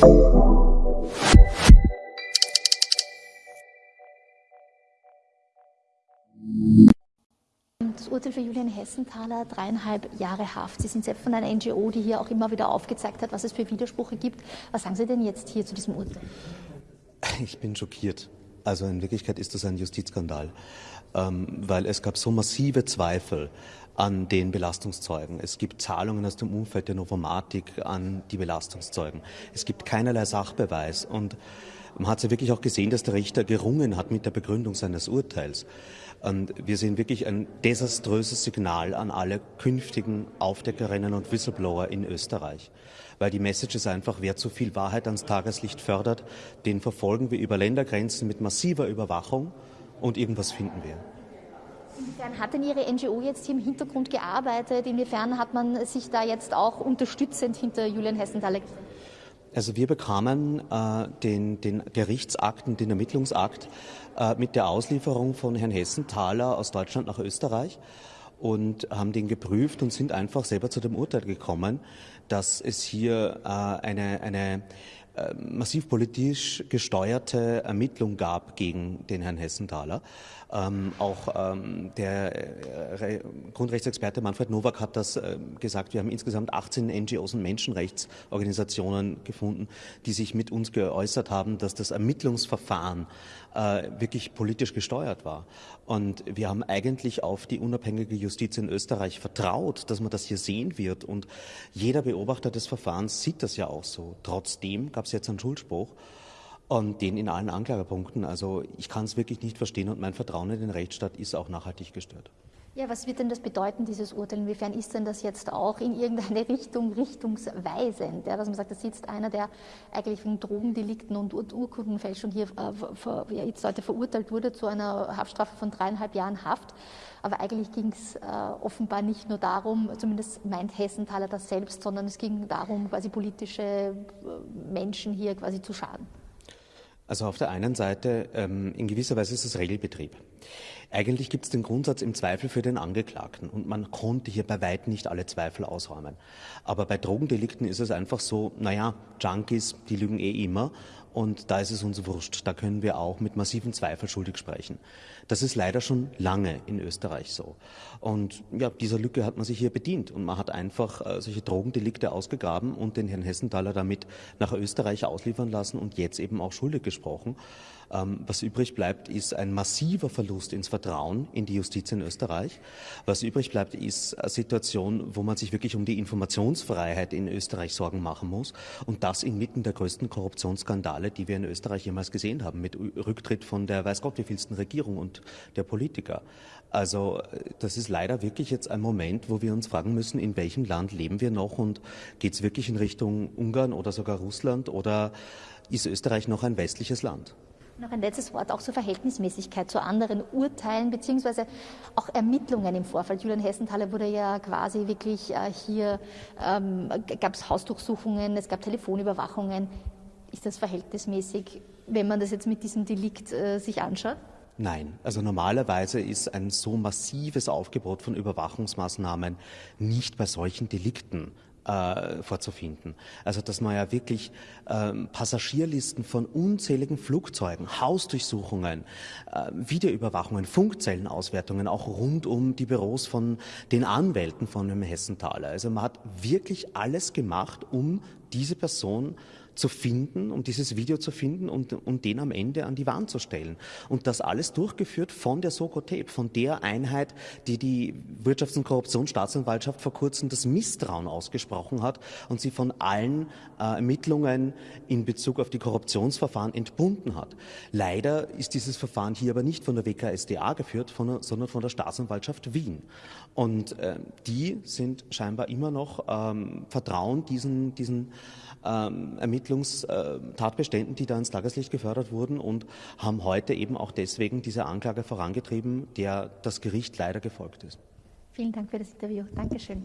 Das Urteil für Julian Hessenthaler, dreieinhalb Jahre Haft. Sie sind selbst von einer NGO, die hier auch immer wieder aufgezeigt hat, was es für Widersprüche gibt. Was sagen Sie denn jetzt hier zu diesem Urteil? Ich bin schockiert. Also in Wirklichkeit ist das ein Justizskandal, ähm, weil es gab so massive Zweifel an den Belastungszeugen. Es gibt Zahlungen aus dem Umfeld der Novomatik an die Belastungszeugen. Es gibt keinerlei Sachbeweis und man hat ja wirklich auch gesehen, dass der Richter gerungen hat mit der Begründung seines Urteils. Und wir sehen wirklich ein desaströses Signal an alle künftigen Aufdeckerinnen und Whistleblower in Österreich. Weil die Message ist einfach, wer zu viel Wahrheit ans Tageslicht fördert, den verfolgen wir über Ländergrenzen mit massiver Überwachung und irgendwas finden wir. Inwiefern hat denn Ihre NGO jetzt hier im Hintergrund gearbeitet? Inwiefern hat man sich da jetzt auch unterstützend hinter Julian Hessenthaler also wir bekamen äh, den, den Gerichtsakten, den Ermittlungsakt äh, mit der Auslieferung von Herrn Hessenthaler aus Deutschland nach Österreich und haben den geprüft und sind einfach selber zu dem Urteil gekommen, dass es hier äh, eine, eine massiv politisch gesteuerte Ermittlung gab gegen den Herrn Hessenthaler. Ähm, auch ähm, der äh, Grundrechtsexperte Manfred Nowak hat das äh, gesagt. Wir haben insgesamt 18 NGOs und Menschenrechtsorganisationen gefunden, die sich mit uns geäußert haben, dass das Ermittlungsverfahren äh, wirklich politisch gesteuert war. Und wir haben eigentlich auf die unabhängige Justiz in Österreich vertraut, dass man das hier sehen wird. Und jeder Beobachter des Verfahrens sieht das ja auch so. Trotzdem gab es jetzt einen Schuldspruch und den in allen Anklagepunkten. Also ich kann es wirklich nicht verstehen und mein Vertrauen in den Rechtsstaat ist auch nachhaltig gestört. Ja, was wird denn das bedeuten, dieses Urteil? Inwiefern ist denn das jetzt auch in irgendeine Richtung richtungsweisend? Ja, dass man sagt, da sitzt einer, der eigentlich wegen Drogendelikten und Ur Urkundenfälschung hier äh, ja, jetzt heute verurteilt wurde zu einer Haftstrafe von dreieinhalb Jahren Haft. Aber eigentlich ging es äh, offenbar nicht nur darum, zumindest meint Hessenthaler das selbst, sondern es ging darum, quasi politische äh, Menschen hier quasi zu schaden. Also auf der einen Seite, ähm, in gewisser Weise ist es Regelbetrieb. Eigentlich gibt es den Grundsatz im Zweifel für den Angeklagten und man konnte hier bei weitem nicht alle Zweifel ausräumen. Aber bei Drogendelikten ist es einfach so, naja, Junkies, die lügen eh immer und da ist es uns wurscht. Da können wir auch mit massiven Zweifel schuldig sprechen. Das ist leider schon lange in Österreich so. Und ja, dieser Lücke hat man sich hier bedient und man hat einfach äh, solche Drogendelikte ausgegraben und den Herrn Hessenthaler damit nach Österreich ausliefern lassen und jetzt eben auch schuldig gesprochen. Ähm, was übrig bleibt, ist ein massiver Verlust ins Vertrauen in die Justiz in Österreich. Was übrig bleibt, ist eine Situation, wo man sich wirklich um die Informationsfreiheit in Österreich Sorgen machen muss und das inmitten der größten Korruptionsskandale Skandale, die wir in Österreich jemals gesehen haben, mit Rücktritt von der weiß Gott wievielsten Regierung und der Politiker. Also das ist leider wirklich jetzt ein Moment, wo wir uns fragen müssen, in welchem Land leben wir noch und geht es wirklich in Richtung Ungarn oder sogar Russland oder ist Österreich noch ein westliches Land? Noch ein letztes Wort auch zur Verhältnismäßigkeit zu anderen Urteilen beziehungsweise auch Ermittlungen im Vorfeld. Julian Hessenthaler wurde ja quasi wirklich äh, hier, ähm, gab es Hausdurchsuchungen, es gab Telefonüberwachungen ist das verhältnismäßig, wenn man das jetzt mit diesem Delikt äh, sich anschaut? Nein, also normalerweise ist ein so massives Aufgebot von Überwachungsmaßnahmen nicht bei solchen Delikten äh, vorzufinden. Also dass man ja wirklich ähm, Passagierlisten von unzähligen Flugzeugen, Hausdurchsuchungen, äh, Videoüberwachungen, Funkzellenauswertungen, auch rund um die Büros von den Anwälten von dem Hessenthaler. Also man hat wirklich alles gemacht, um diese Person zu finden, um dieses Video zu finden und, und den am Ende an die Wand zu stellen. Und das alles durchgeführt von der Sokotep, von der Einheit, die die Wirtschafts- und Korruptionsstaatsanwaltschaft vor kurzem das Misstrauen ausgesprochen hat und sie von allen äh, Ermittlungen in Bezug auf die Korruptionsverfahren entbunden hat. Leider ist dieses Verfahren hier aber nicht von der WKSDA geführt, von, sondern von der Staatsanwaltschaft Wien. Und äh, die sind scheinbar immer noch ähm, vertrauen diesen, diesen ähm, Ermittlungstatbeständen, die da ins Tageslicht gefördert wurden und haben heute eben auch deswegen diese Anklage vorangetrieben, der das Gericht leider gefolgt ist. Vielen Dank für das Interview. Dankeschön.